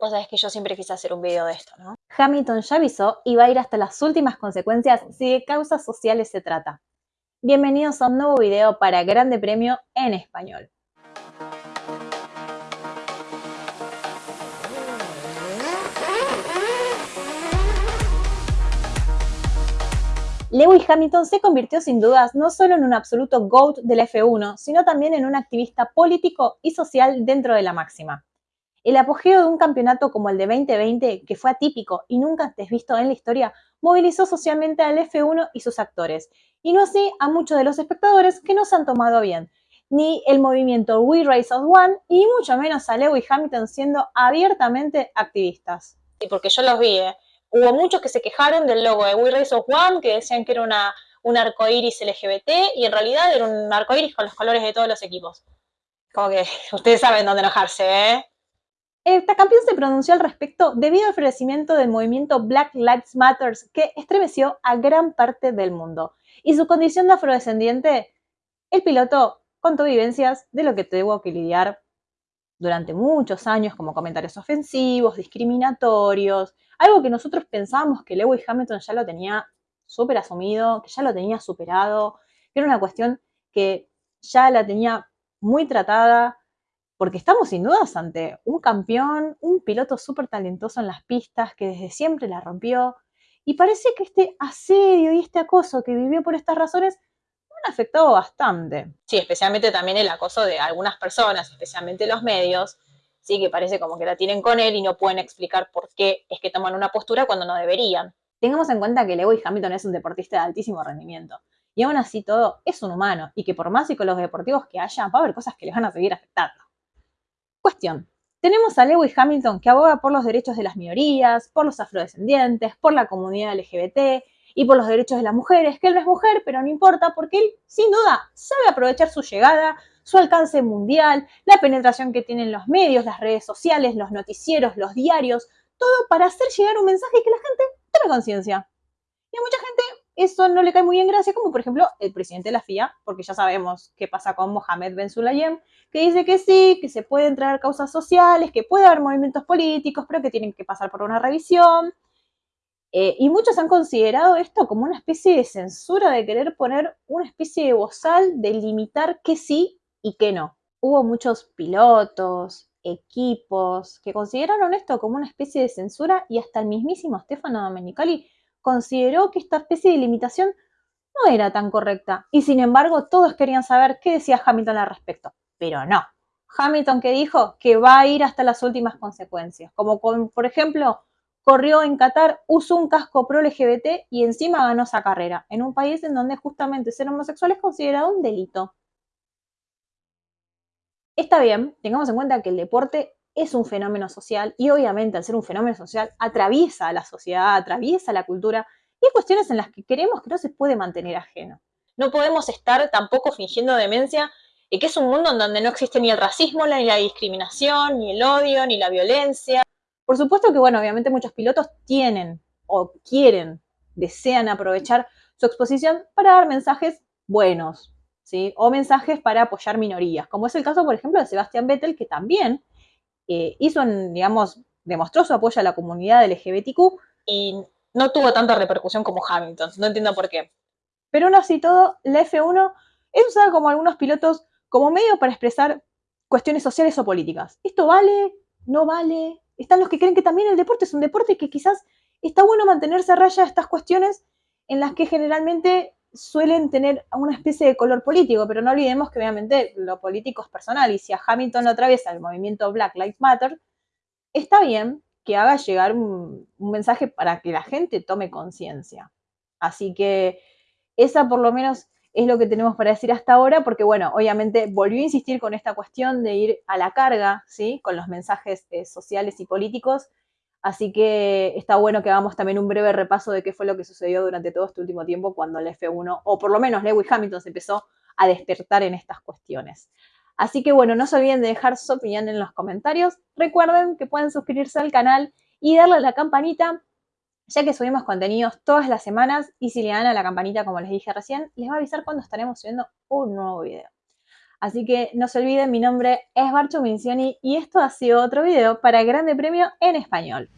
Vos sabés que yo siempre quise hacer un video de esto, ¿no? Hamilton ya avisó y va a ir hasta las últimas consecuencias si de causas sociales se trata. Bienvenidos a un nuevo video para Grande Premio en español. Lewis Hamilton se convirtió sin dudas no solo en un absoluto GOAT del F1, sino también en un activista político y social dentro de la máxima. El apogeo de un campeonato como el de 2020, que fue atípico y nunca antes visto en la historia, movilizó socialmente al F1 y sus actores, y no así a muchos de los espectadores que no se han tomado bien, ni el movimiento We Race as One, y mucho menos a Lewis Hamilton siendo abiertamente activistas. Sí, porque yo los vi, ¿eh? Hubo muchos que se quejaron del logo de We Race as One, que decían que era una, un arcoíris LGBT, y en realidad era un arcoíris con los colores de todos los equipos. Como que ustedes saben dónde enojarse, ¿eh? Esta campeón se pronunció al respecto debido al florecimiento del movimiento Black Lives Matter que estremeció a gran parte del mundo. Y su condición de afrodescendiente, el piloto contó vivencias de lo que tuvo que lidiar durante muchos años como comentarios ofensivos, discriminatorios, algo que nosotros pensábamos que Lewis Hamilton ya lo tenía súper asumido, que ya lo tenía superado, que era una cuestión que ya la tenía muy tratada, porque estamos sin dudas ante un campeón, un piloto súper talentoso en las pistas que desde siempre la rompió. Y parece que este asedio y este acoso que vivió por estas razones han afectado bastante. Sí, especialmente también el acoso de algunas personas, especialmente los medios, sí, que parece como que la tienen con él y no pueden explicar por qué es que toman una postura cuando no deberían. Tengamos en cuenta que Lewis Hamilton es un deportista de altísimo rendimiento. Y aún así todo es un humano y que por más psicólogos deportivos que haya, va a haber cosas que les van a seguir afectando. Tenemos a Lewis Hamilton que aboga por los derechos de las minorías, por los afrodescendientes, por la comunidad LGBT y por los derechos de las mujeres, que él no es mujer, pero no importa porque él, sin duda, sabe aprovechar su llegada, su alcance mundial, la penetración que tienen los medios, las redes sociales, los noticieros, los diarios, todo para hacer llegar un mensaje que la gente tome conciencia. Y a mucha gente eso no le cae muy en gracia, como por ejemplo el presidente de la FIA, porque ya sabemos qué pasa con Mohamed Ben Sulayem, que dice que sí, que se pueden traer causas sociales, que puede haber movimientos políticos, pero que tienen que pasar por una revisión. Eh, y muchos han considerado esto como una especie de censura de querer poner una especie de bozal de limitar qué sí y qué no. Hubo muchos pilotos, equipos, que consideraron esto como una especie de censura y hasta el mismísimo Stefano Domenicali consideró que esta especie de limitación no era tan correcta. Y sin embargo, todos querían saber qué decía Hamilton al respecto. Pero no. Hamilton que dijo que va a ir hasta las últimas consecuencias. Como por ejemplo, corrió en Qatar, usó un casco pro LGBT y encima ganó esa carrera, en un país en donde justamente ser homosexual es considerado un delito. Está bien, tengamos en cuenta que el deporte es un fenómeno social y obviamente al ser un fenómeno social atraviesa a la sociedad, atraviesa la cultura y hay cuestiones en las que queremos que no se puede mantener ajeno. No podemos estar tampoco fingiendo demencia y que es un mundo en donde no existe ni el racismo, ni la discriminación, ni el odio, ni la violencia. Por supuesto que, bueno, obviamente muchos pilotos tienen o quieren, desean aprovechar su exposición para dar mensajes buenos, ¿sí? O mensajes para apoyar minorías, como es el caso, por ejemplo, de Sebastián Vettel, que también eh, hizo, digamos, demostró su apoyo a la comunidad LGBTQ y no tuvo tanta repercusión como Hamilton. No entiendo por qué. Pero aún así todo, la F1 es usada como algunos pilotos como medio para expresar cuestiones sociales o políticas. ¿Esto vale? ¿No vale? Están los que creen que también el deporte es un deporte que quizás está bueno mantenerse a raya estas cuestiones en las que generalmente suelen tener una especie de color político, pero no olvidemos que obviamente lo político es personal y si a Hamilton lo atraviesa el movimiento Black Lives Matter, está bien que haga llegar un, mensaje para que la gente tome conciencia. Así que esa por lo menos es lo que tenemos para decir hasta ahora, porque bueno, obviamente volvió a insistir con esta cuestión de ir a la carga, ¿sí? Con los mensajes eh, sociales y políticos, Así que está bueno que hagamos también un breve repaso de qué fue lo que sucedió durante todo este último tiempo cuando el F1, o por lo menos Lewis Hamilton, se empezó a despertar en estas cuestiones. Así que bueno, no se olviden de dejar su opinión en los comentarios. Recuerden que pueden suscribirse al canal y darle a la campanita, ya que subimos contenidos todas las semanas y si le dan a la campanita, como les dije recién, les va a avisar cuando estaremos subiendo un nuevo video. Así que no se olviden, mi nombre es Barcho Mincioni y esto ha sido otro video para Grande Premio en Español.